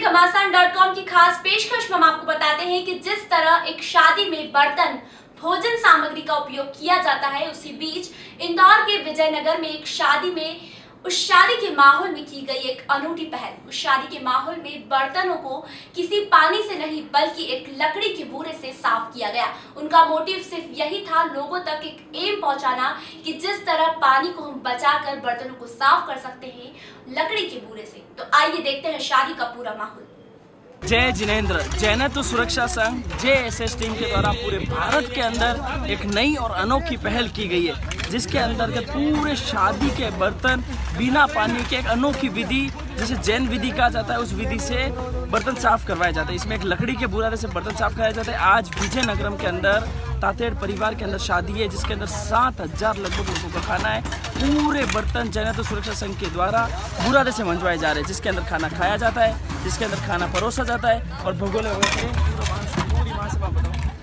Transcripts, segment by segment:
घमासान dot com की खास पेशकश। में हम आपको बताते हैं कि जिस तरह एक शादी में बर्तन, भोजन सामग्री का उपयोग किया जाता है, उसी बीच इंदौर के विजयनगर में एक शादी में उस शादी के माहौल में की गई एक अनूठी पहल। उस शादी के माहौल में बर्तनों को किसी पानी से नहीं, बल्कि एक लकड़ी के बूरे से साफ़ किया गया। उनका मोटिव सिर्फ़ यही था लोगों तक एक एम पहुंचाना कि जिस तरह पानी को हम बचाकर बर्तनों को साफ़ कर सकते हैं लकड़ी के बूरे से। तो आइए देखते हैं शादी का पूरा माहौल। जय जिनेन्द्र। जैनत्व सुरक्षा संघ। जे एस एस टीम के द्वारा पूरे भारत के अंदर एक नई और अनोखी पहल की गई है। जिसके अंतर्गत पूरे शादी के बर्तन बिना पानी के, एक अनोखी विधि, जिसे जैन विधि कहा जाता है, उस विधि से बर्तन साफ़ करवाया जाता है। इसमें एक लकड़ी के बुरादे से बर्तन साफ़ कराया जाता है। आज विजयनगरम के अंदर, तातेड़ परिवार के अंदर शादी है, जिसके अंदर सात हज़ार लगभग लोगों का खाना है। पूरे बर्तन जनता सुरक्षा संघ के द्वारा बुरादे से मंजवाए जा रहे हैं, जिसके अंदर खाना खाया जाता है, जिसके अंदर खाना परोसा जाता है। और भगोले वगैरह पूरी से बताऊँ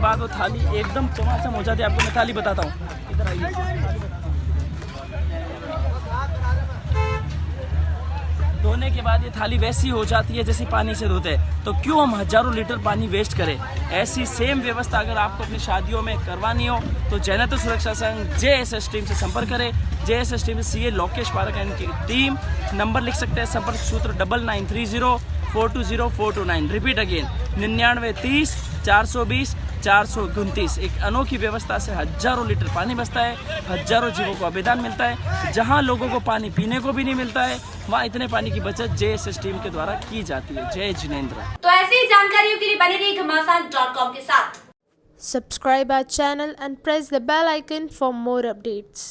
हाँ वो थाली एकदम चमाचम हो जाती है आपको मैं थाली बताता हूँ। इधर आइए। धोने के बाद ये थाली वैसी हो जाती है जैसे पानी से धोते हैं। तो क्यों हम हज़ारों लीटर पानी वेस्ट करें? ऐसी सेम व्यवस्था अगर आपको अपनी शादियों में करवानी हो तो जैनत सुरक्षा संघ जे एस एस टीम से संपर्क करें। J S S team C A Lokesh Parakh and की टीम नंबर लिख सकते हैं संपर्क सूत्र double nine three zero four two zero four two nine. Repeat again. निन्यानवे तीस चार सौ बीस चार सौ उनतीस। एक अनोखी व्यवस्था से हज़ारों लीटर पानी बचता है हज़ारों जीवों को अभिदान मिलता है जहाँ लोगों को पानी पीने को भी नहीं मिलता है वहाँ इतने पानी की बचत जे एस टीम के द्वारा की जाती है। जय जिनेन्द्र। तो ऐसी ही जानकारियों के लिए बने रहिए घमासान डॉट कॉम के साथ। Subscribe our channel and press the bell icon for more updates.